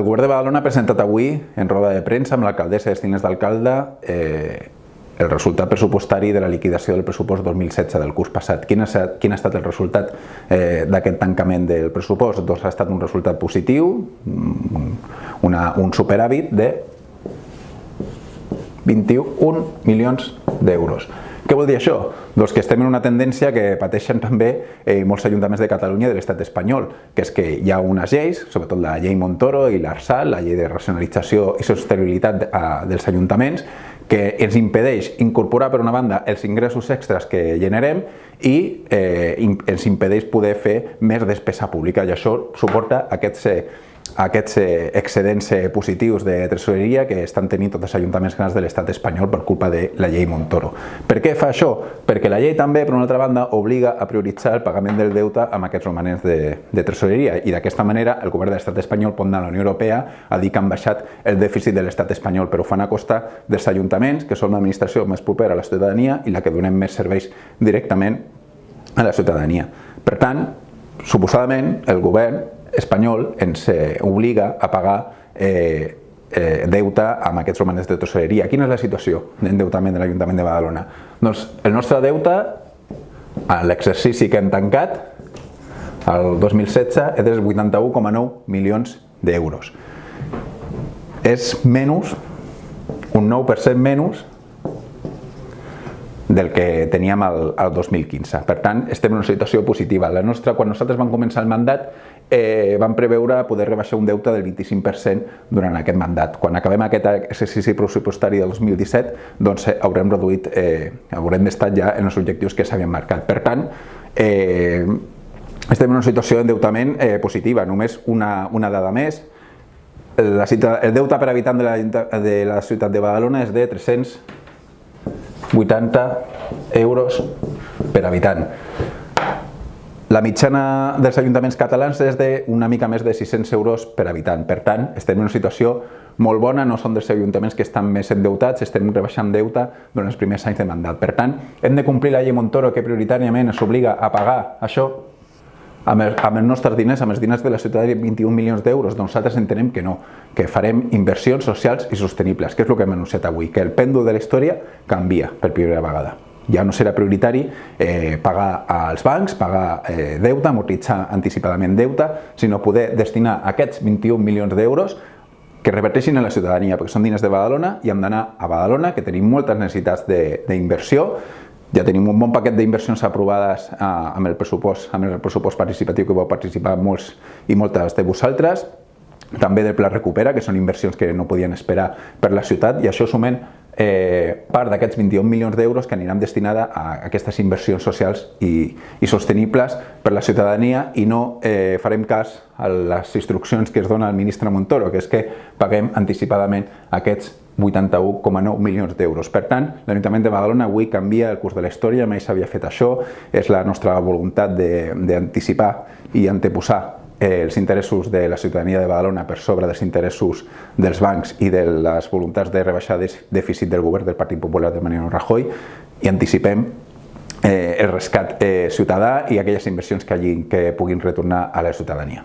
El govern de Badalona ha presentat avui en roda de premsa amb l'alcaldessa i els d'alcalde eh, el resultat pressupostari de la liquidació del pressupost 2016 del curs passat. Quin ha, quin ha estat el resultat eh, d'aquest tancament del pressupost? Doncs ha estat un resultat positiu, una, un superàvit de 21 milions d'euros. Què vol dir això? Doncs que estem en una tendència que pateixen també eh, molts ajuntaments de Catalunya i de l'estat espanyol, que és que hi ha unes lleis, sobretot la llei Montoro i l'ARSAL, la llei de racionalització i sostenibilitat eh, dels ajuntaments, que ens impedeix incorporar per una banda els ingressos extras que generem i eh, ens impedeix poder fer més despesa pública i això suporta aquests eh, aquests eh, excedents eh, positius de tresoreria que estan tenint tots els ajuntaments grans de l'estat espanyol per culpa de la llei Montoro. Per què fa això? Perquè la llei també, per una altra banda, obliga a prioritzar el pagament del deute amb aquests romanents de, de tresoreria i d'aquesta manera el govern de l'estat espanyol pot anar a la Unió Europea a dir que han baixat el dèficit de l'estat espanyol, però ho fan a costa dels ajuntaments, que són l'administració més propera a la ciutadania i la que donem més serveis directament a la ciutadania. Per tant, suposadament, el govern espanyol ens eh, obliga a pagar eh, eh, deute amb aquests romanents de tresoreria. Quina és la situació d'endeutament de l'Ajuntament de Badalona? Doncs el nostre deute, a l'exercici que hem tancat, el 2016, és de 81,9 milions d'euros. És menys, un 9% menys del que teníem al, al 2015. Per tant, estem en una situació positiva. La nostra, quan nosaltres vam començar el mandat, eh, vam preveure poder rebaixar un deute del 25% durant aquest mandat. Quan acabem aquest exercici pressupostari del 2017, doncs eh, haurem reduït, eh, haurem estat ja en els objectius que s'havien marcat. Per tant, eh, estem en una situació d'endeutament eh, positiva. Només una, una dada més, la cita, el deute per habitant de la, de la ciutat de Badalona és de 380 euros per habitant. La mitjana dels ajuntaments catalans és de una mica més de 600 euros per habitant. Per tant, estem en una situació molt bona, no són dels ajuntaments que estan més endeutats, estem rebaixant deute durant els primers anys de mandat. Per tant, hem de complir la llei Montoro que prioritàriament ens obliga a pagar això amb, el, amb els nostres diners, amb els diners de la ciutadania, 21 milions d'euros, doncs nosaltres entenem que no, que farem inversions socials i sostenibles, que és el que hem anunciat avui, que el pèndol de la història canvia per primera vegada. Ja no serà prioritari eh, pagar als bancs, pagar eh, deute, amortitzar anticipadament deute, sinó poder destinar aquests 21 milions d'euros que reverteixin en la ciutadania, perquè són diners de Badalona i hem d'anar a Badalona, que tenim moltes necessitats d'inversió, ja tenim un bon paquet d'inversions aprovades eh, amb, el pressupost, amb el pressupost participatiu que vau participar molts i moltes de vosaltres, també del Pla Recupera, que són inversions que no podien esperar per la ciutat, i això sumen eh, part d'aquests 21 milions d'euros que aniran destinada a aquestes inversions socials i, i sostenibles per la ciutadania i no eh, farem cas a les instruccions que es dona al ministre Montoro, que és que paguem anticipadament aquests 81,9 milions d'euros. Per tant, l'Ajuntament de Badalona avui canvia el curs de la història, mai s'havia fet això, és la nostra voluntat d'anticipar i anteposar eh, els interessos de la ciutadania de Badalona per sobre dels interessos dels bancs i de les voluntats de rebaixar dèficit del govern del Partit Popular de Mariano Rajoy i anticipem eh, el rescat eh, ciutadà i aquelles inversions que, hagi, que puguin retornar a la ciutadania.